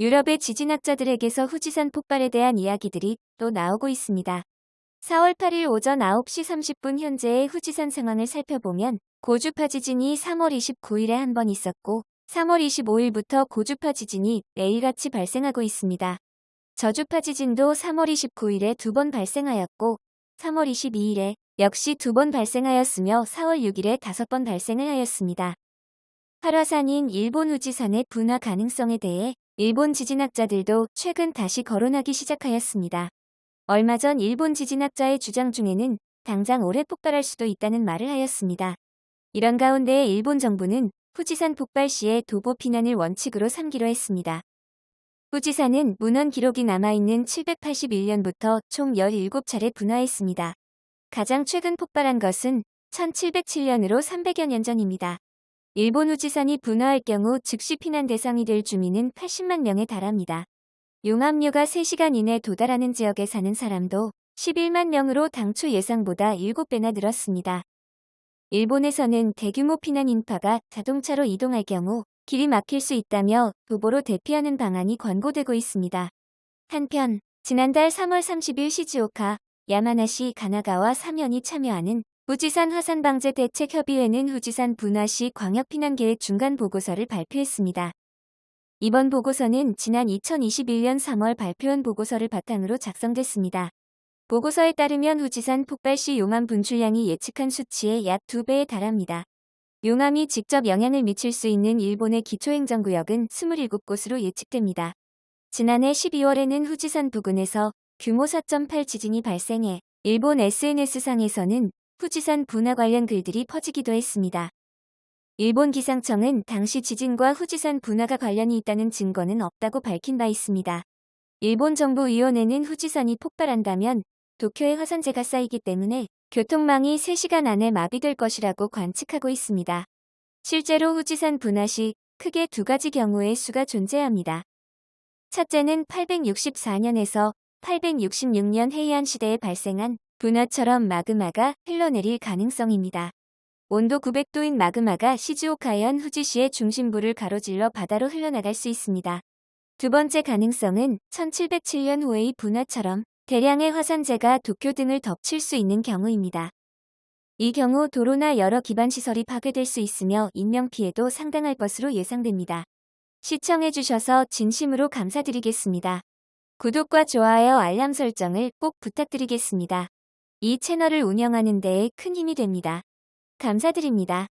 유럽의 지진학자들에게서 후지산 폭발에 대한 이야기들이 또 나오고 있습니다. 4월 8일 오전 9시 30분 현재의 후지산 상황을 살펴보면 고주파 지진이 3월 29일에 한 번 있었고 3월 25일부터 고주파 지진이 매일같이 발생하고 있습니다. 저주파 지진도 3월 29일에 두 번 발생하였고 3월 22일에 역시 두 번 발생하였으며 4월 6일에 다섯 번 발생을 하였습니다. 활화산인 일본 후지산의 분화 가능성에 대해 일본 지진학자들도 최근 다시 거론하기 시작하였습니다. 얼마 전 일본 지진학자의 주장 중에는 당장 올해 폭발할 수도 있다는 말을 하였습니다. 이런 가운데 일본 정부는 후지산 폭발 시에 도보 피난을 원칙으로 삼기로 했습니다. 후지산은 문헌 기록이 남아있는 781년부터 총 17차례 분화했습니다. 가장 최근 폭발한 것은 1707년으로 300여 년 전입니다. 일본 후지산이 분화할 경우 즉시 피난 대상이 될 주민은 80만 명에 달합니다. 용암류가 3시간 이내 도달하는 지역에 사는 사람도 11만 명으로 당초 예상보다 7배나 늘었습니다. 일본에서는 대규모 피난 인파가 자동차로 이동할 경우 길이 막힐 수 있다며 도보로 대피하는 방안이 권고되고 있습니다. 한편 지난달 3월 30일 시즈오카, 야마나시, 가나가와 사면이 참여하는 후지산 화산방제 대책협의회는 후지산 분화시 광역피난계획 중간 보고서를 발표했습니다. 이번 보고서는 지난 2021년 3월 발표한 보고서를 바탕으로 작성됐습니다. 보고서에 따르면 후지산 폭발 시 용암 분출량이 예측한 수치의 약 2배에 달합니다. 용암이 직접 영향을 미칠 수 있는 일본의 기초행정구역은 27곳으로 예측됩니다. 지난해 12월에는 후지산 부근에서 규모 4.8 지진이 발생해 일본 SNS상에서는 후지산 분화 관련 글들이 퍼지기도 했습니다. 일본 기상청은 당시 지진과 후지산 분화가 관련이 있다는 증거는 없다고 밝힌 바 있습니다. 일본 정부위원회는 후지산이 폭발한다면 도쿄에 화산재가 쌓이기 때문에 교통망이 3시간 안에 마비될 것이라고 관측하고 있습니다. 실제로 후지산 분화 시 크게 두 가지 경우의 수가 존재합니다. 첫째는 864년에서 866년 해이안 시대에 발생한 분화처럼 마그마가 흘러내릴 가능성입니다. 온도 900도인 마그마가 시즈오카현 후지시의 중심부를 가로질러 바다로 흘러나갈 수 있습니다. 두 번째 가능성은 1707년 후의 분화처럼 대량의 화산재가 도쿄 등을 덮칠 수 있는 경우입니다. 이 경우 도로나 여러 기반시설이 파괴될 수 있으며 인명피해도 상당할 것으로 예상됩니다. 시청해주셔서 진심으로 감사드리겠습니다. 구독과 좋아요 알람 설정을 꼭 부탁드리겠습니다. 이 채널을 운영하는 데에 큰 힘이 됩니다. 감사드립니다.